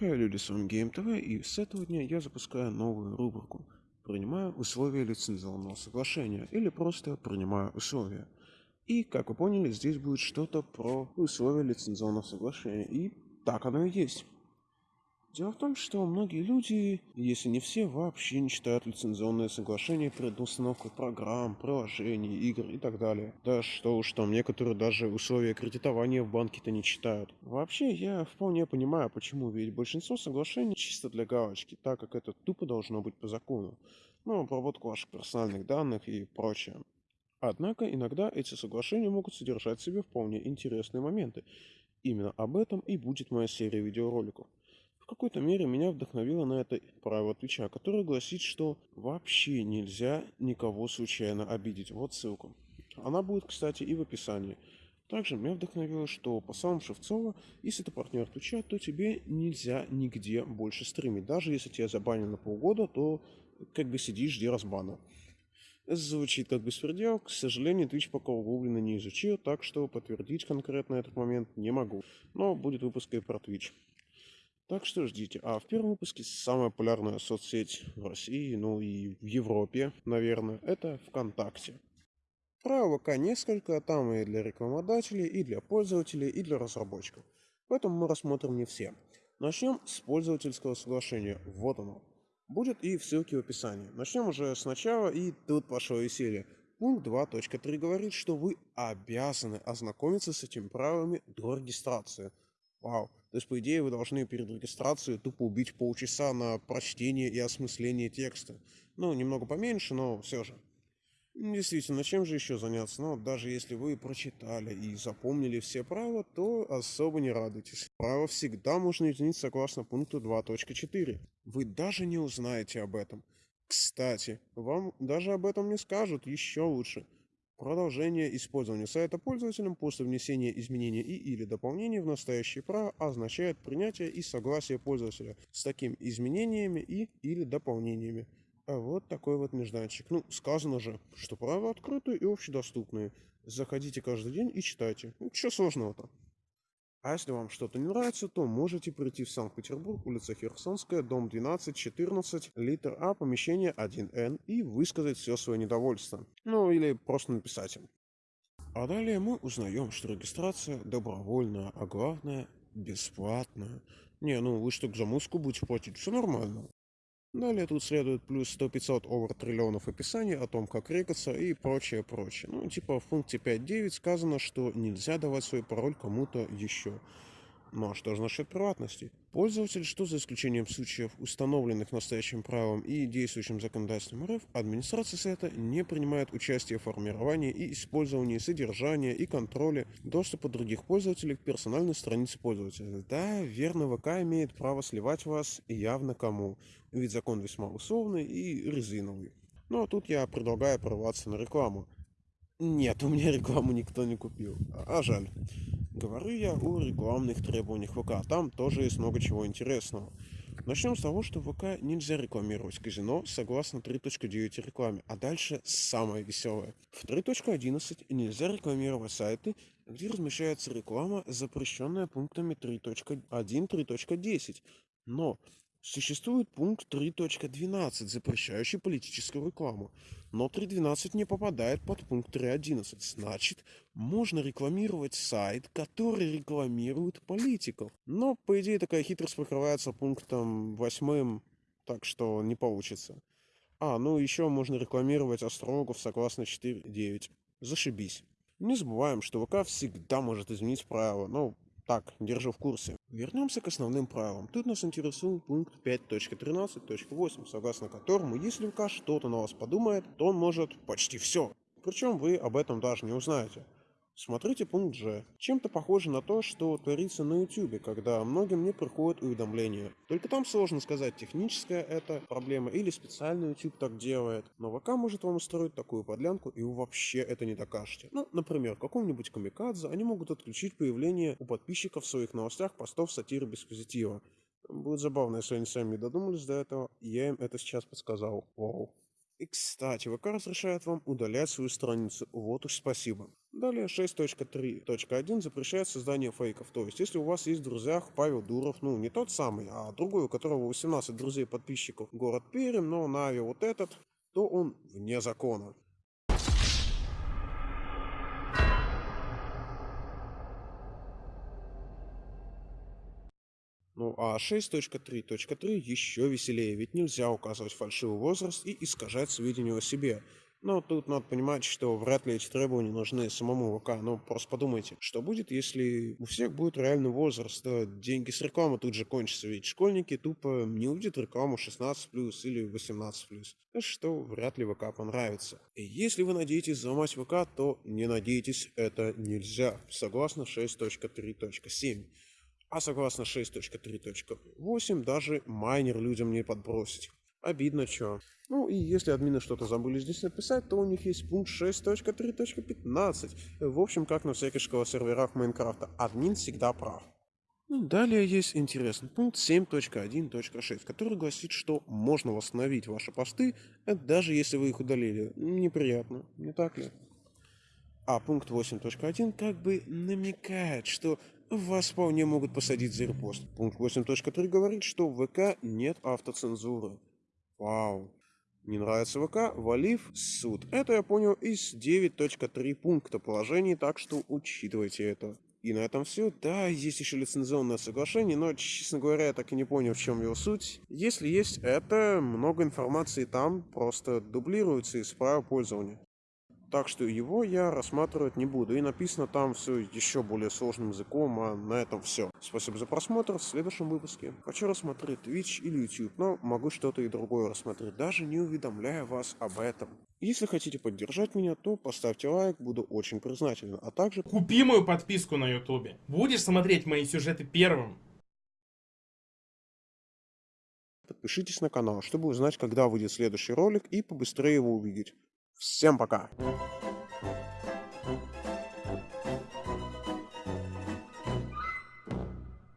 Хай, люди, с вами GameTV, и с этого дня я запускаю новую рубрику «Принимаю условия лицензионного соглашения» или просто «Принимаю условия». И, как вы поняли, здесь будет что-то про условия лицензионного соглашения, и так оно и есть. Дело в том, что многие люди, если не все, вообще не читают лицензионные соглашения перед установкой программ, приложений, игр и так далее. Да что уж там, некоторые даже условия кредитования в банке-то не читают. Вообще, я вполне понимаю, почему, ведь большинство соглашений чисто для галочки, так как это тупо должно быть по закону. Ну, обработку ваших персональных данных и прочее. Однако иногда эти соглашения могут содержать в себе вполне интересные моменты. Именно об этом и будет моя серия видеороликов какой-то мере меня вдохновило на это правило Твича, которое гласит, что вообще нельзя никого случайно обидеть. Вот ссылка. Она будет, кстати, и в описании. Также меня вдохновило, что по самому Шевцова, если ты партнер Твича, то тебе нельзя нигде больше стримить. Даже если тебя забанили на полгода, то как бы сидишь, жди разбана. Звучит как беспредел, к сожалению, Twitch пока углубленно не изучил, так что подтвердить конкретно этот момент не могу. Но будет выпуск и про Twitch. Так что ждите. А в первом выпуске самая популярная соцсеть в России, ну и в Европе, наверное, это ВКонтакте. Про ВК несколько, там и для рекламодателей, и для пользователей, и для разработчиков. Поэтому мы рассмотрим не все. Начнем с пользовательского соглашения. Вот оно. Будет и в ссылке в описании. Начнем уже сначала, и тут пошло веселье. Пункт 2.3 говорит, что вы обязаны ознакомиться с этими правилами до регистрации. Вау. То есть, по идее, вы должны перед регистрацией тупо убить полчаса на прочтение и осмысление текста. Ну, немного поменьше, но все же. Действительно, чем же еще заняться? Ну, даже если вы прочитали и запомнили все правила, то особо не радуйтесь. Право всегда можно изменить согласно пункту 2.4. Вы даже не узнаете об этом. Кстати, вам даже об этом не скажут, еще лучше – Продолжение использования сайта пользователем после внесения изменений и или дополнений в настоящее право означает принятие и согласие пользователя с такими изменениями и или дополнениями. А вот такой вот нежданчик. Ну, сказано же, что права открытые и общедоступные. Заходите каждый день и читайте. Ну, что сложного-то? А если вам что-то не нравится, то можете прийти в Санкт-Петербург, улица Херсонская, дом 12, 14, литр А, помещение 1Н и высказать все свое недовольство. Ну или просто написать им. А далее мы узнаем, что регистрация добровольная, а главное бесплатная. Не, ну вы что, за музыку будете платить, все нормально. Далее тут следует плюс 100-500 овер триллионов описаний о том, как рекаться и прочее, прочее. Ну, типа в пункте 5.9 сказано, что нельзя давать свой пароль кому-то еще. Ну а что же насчет приватности? Пользователь, что за исключением случаев, установленных настоящим правом и действующим законодательством РФ, администрация сайта не принимает участие в формировании и использовании содержания и контроле доступа других пользователей к персональной странице пользователя. Да, верно, ВК имеет право сливать вас явно кому, ведь закон весьма условный и резиновый. Но тут я предлагаю прорваться на рекламу. Нет, у меня рекламу никто не купил, а жаль. Говорю я о рекламных требованиях ВК. Там тоже есть много чего интересного. Начнем с того, что в ВК нельзя рекламировать казино согласно 3.9 рекламе, а дальше самое веселое. В 3.11 нельзя рекламировать сайты, где размещается реклама, запрещенная пунктами 3.1-3.10. Но Существует пункт 3.12, запрещающий политическую рекламу. Но 3.12 не попадает под пункт 3.11. Значит, можно рекламировать сайт, который рекламирует политиков. Но, по идее, такая хитрость покрывается пунктом 8, так что не получится. А, ну еще можно рекламировать астрологов согласно 4.9. Зашибись. Не забываем, что ВК всегда может изменить правила, но так, держу в курсе. Вернемся к основным правилам. Тут нас интересует пункт 5.13.8, согласно которому, если ВК что-то на вас подумает, то он может почти все. Причем вы об этом даже не узнаете. Смотрите пункт G. Чем-то похоже на то, что творится на YouTube, когда многим не приходят уведомления. Только там сложно сказать, техническая это проблема или специально YouTube так делает. Но ВК может вам устроить такую подлянку, и вы вообще это не докажете. Ну, например, какому-нибудь камикадзе они могут отключить появление у подписчиков в своих новостях постов сатиры без позитива. Будет забавно, если они сами додумались до этого, я им это сейчас подсказал. Вау. И кстати, ВК разрешает вам удалять свою страницу. Вот уж спасибо. Далее 6.3.1 запрещает создание фейков. То есть, если у вас есть в друзьях Павел Дуров, ну не тот самый, а другой, у которого 18 друзей подписчиков, город Пермь, но Нави вот этот, то он вне закона. Ну а 6.3.3 еще веселее, ведь нельзя указывать фальшивый возраст и искажать сведения о себе. Но тут надо понимать, что вряд ли эти требования нужны самому ВК. Но просто подумайте, что будет, если у всех будет реальный возраст, да, деньги с рекламы тут же кончатся, ведь школьники тупо не увидят рекламу 16+, или 18+. Что вряд ли ВК понравится. И если вы надеетесь взломать ВК, то не надейтесь, это нельзя, согласно 6.3.7. А согласно 6.3.8 даже майнер людям не подбросить. Обидно, чё. Ну и если админы что-то забыли здесь написать, то у них есть пункт 6.3.15. В общем, как на всяких серверах Майнкрафта. Админ всегда прав. Ну, далее есть интересный пункт 7.1.6, который гласит, что можно восстановить ваши посты, даже если вы их удалили. Неприятно, не так ли? А пункт 8.1 как бы намекает, что вас вполне могут посадить за репост. Пункт 8.3 говорит, что в ВК нет автоцензуры. Вау. Не нравится ВК? Валив суд. Это я понял из 9.3 пункта положений, так что учитывайте это. И на этом все. Да, есть еще лицензионное соглашение, но, честно говоря, я так и не понял, в чем его суть. Если есть это, много информации там просто дублируется из права пользования. Так что его я рассматривать не буду. И написано там все еще более сложным языком, а на этом все. Спасибо за просмотр, в следующем выпуске хочу рассмотреть Twitch или YouTube, но могу что-то и другое рассмотреть, даже не уведомляя вас об этом. Если хотите поддержать меня, то поставьте лайк, буду очень признателен, а также... Купи мою подписку на YouTube. Будешь смотреть мои сюжеты первым. Подпишитесь на канал, чтобы узнать, когда выйдет следующий ролик и побыстрее его увидеть. Всем пока!